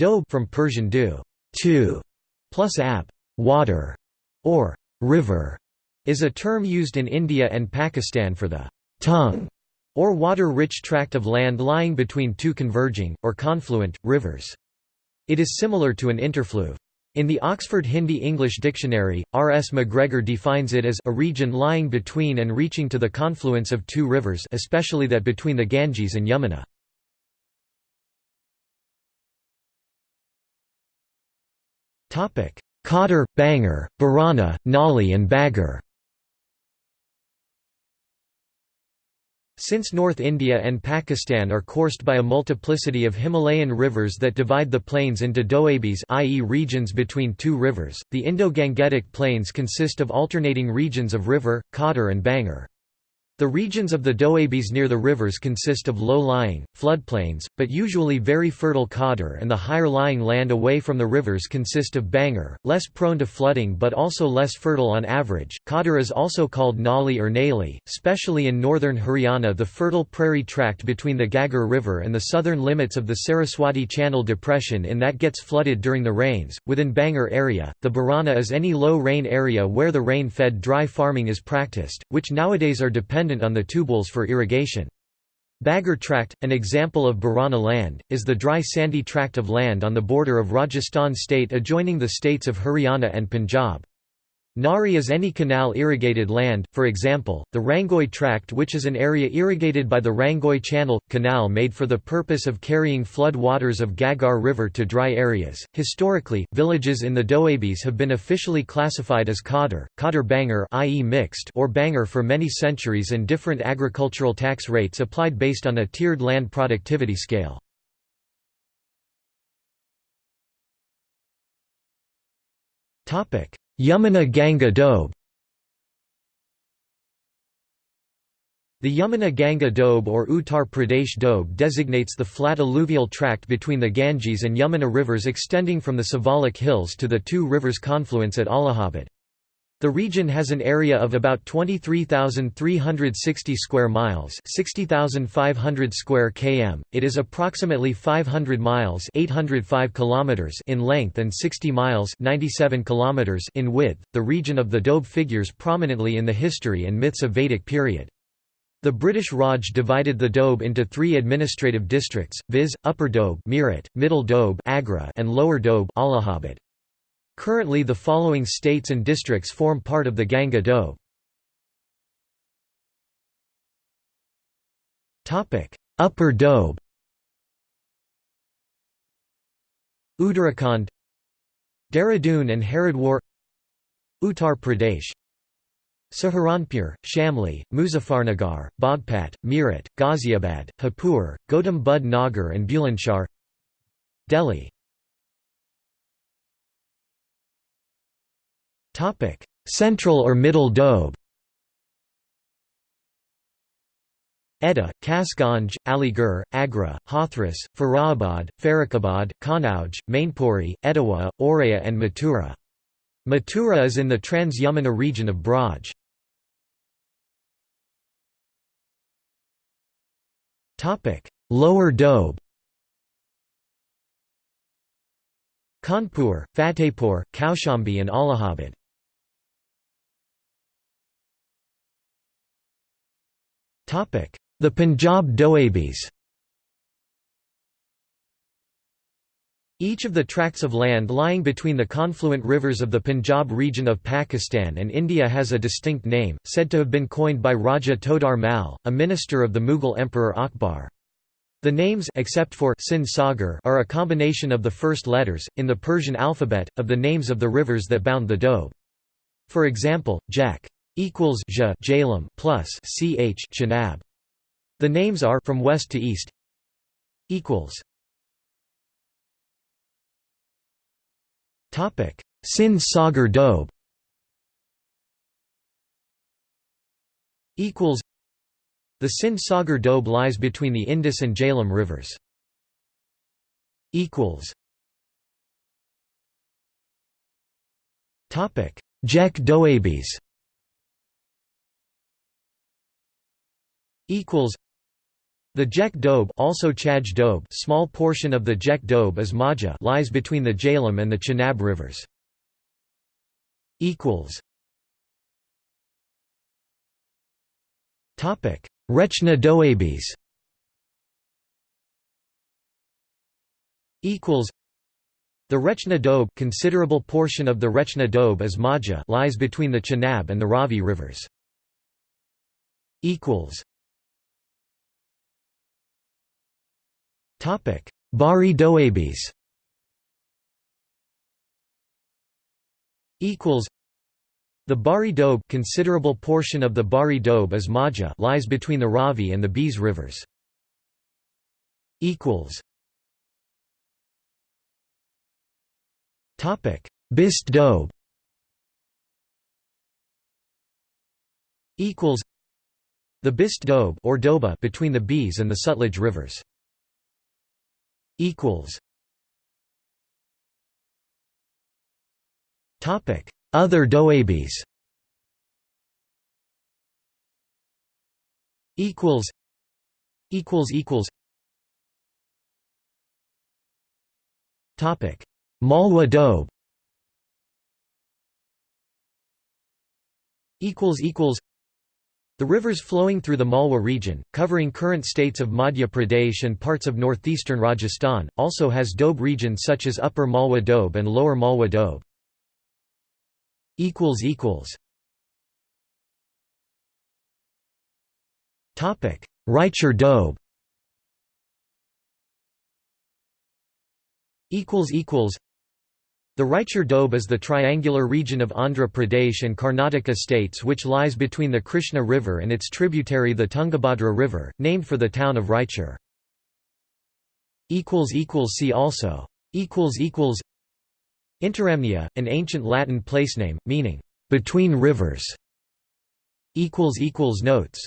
Doab from Persian du, two, plus ab, water, or river, is a term used in India and Pakistan for the tongue or water-rich tract of land lying between two converging, or confluent, rivers. It is similar to an interfluve. In the Oxford Hindi-English Dictionary, R. S. McGregor defines it as a region lying between and reaching to the confluence of two rivers especially that between the Ganges and Yamuna. Khadr, Bangar, Barana, Nali and Bagar Since North India and Pakistan are coursed by a multiplicity of Himalayan rivers that divide the plains into doabis i.e. regions between two rivers, the Indo-Gangetic plains consist of alternating regions of river, Khadr and Bangar. The regions of the doabes near the rivers consist of low-lying, floodplains, but usually very fertile Khadr and the higher-lying land away from the rivers consist of Bangar, less prone to flooding but also less fertile on average. Khadr is also called Nali or Naili, especially in northern Haryana the fertile prairie tract between the Ghaggar River and the southern limits of the Saraswati Channel depression in that gets flooded during the rains. Within Bangar area, the Barana is any low-rain area where the rain-fed dry farming is practiced, which nowadays are dependent dependent on the tubewells for irrigation. Bagar tract, an example of Barana land, is the dry sandy tract of land on the border of Rajasthan state adjoining the states of Haryana and Punjab. Nari is any canal-irrigated land, for example, the Rangoi Tract which is an area irrigated by the Rangoi Channel, canal made for the purpose of carrying flood waters of Ghaggar River to dry areas. Historically, villages in the Doabis have been officially classified as Khadr, Khadr Bangar i.e. mixed or Bangar for many centuries and different agricultural tax rates applied based on a tiered land productivity scale. Topic Yamuna Ganga Doab The Yamuna Ganga Doab or Uttar Pradesh Doab designates the flat alluvial tract between the Ganges and Yamuna rivers extending from the Siwalik Hills to the two rivers' confluence at Allahabad. The region has an area of about 23,360 square miles, 60,500 square km. It is approximately 500 miles, 805 kilometers in length and 60 miles, 97 kilometers in width. The region of the Doab figures prominently in the history and myths of Vedic period. The British Raj divided the Doab into three administrative districts, viz., Upper Doab Meerut, Middle Doab Agra, and Lower Doab Allahabad. Currently the following states and districts form part of the Ganga Doab. Upper Doab Uttarakhand. Dehradun and Haridwar. Uttar Pradesh. Saharanpur, Shamli, Muzaffarnagar, Bagpat, Meerut, Ghaziabad, Hapur, Gautam Buddh Nagar and Bulandshahr Delhi Central or Middle Doab Etah, Kasganj, Aligarh, Agra, Hathras, Farabad, Farrukhabad, Kanauj, Mainpuri, Etawah, Auraiya and Mathura. Mathura is in the Trans-Yamuna region of Braj. Lower Doab Kanpur, Fatehpur, Kaushambi and Allahabad The Punjab Doabis Each of the tracts of land lying between the confluent rivers of the Punjab region of Pakistan and India has a distinct name, said to have been coined by Raja Todar Mal, a minister of the Mughal Emperor Akbar. The names except for Sindh Sagar are a combination of the first letters, in the Persian alphabet, of the names of the rivers that bound the Doab. For example, Jech equals J Jhelum plus Ch Chenab. The names are from west to east equals. Topic. Sindh Sagar Doab equals. The Sindh Sagar Doab lies between the Indus and Jhelum rivers. Equals. Topic. Jech Doabis equals The Jech Doab also Chaj Doab small portion of the Jech Doab is Majha lies between the Jhelum and the Chenab rivers. Topic: Rechna Doabis The Rechna Doab considerable portion of the Rechna Doab is Majha lies between the Chenab and the Ravi rivers. Bari Doabis equals. The Bari Doab considerable portion of the Bari Doab is Majha lies between the Ravi and the Beas rivers. Equals. Topic. Bist Doab equals. The Bist Doab or Doaba between the Beas and the Sutlej rivers equals. Topic. Other Doabis equals. Equals equals. Topic. Malwa Doab. Equals equals the rivers flowing through the Malwa region, covering current states of Madhya Pradesh and parts of northeastern Rajasthan, also has Doab regions such as Upper Malwa Doab and Lower Malwa Doab. Raichur Doab the Raichur Doab is the triangular region of Andhra Pradesh and Karnataka states which lies between the Krishna River and its tributary the Tungabhadra River, named for the town of Raichur. See also Interamnia, an ancient Latin placename, meaning, "...between rivers". Notes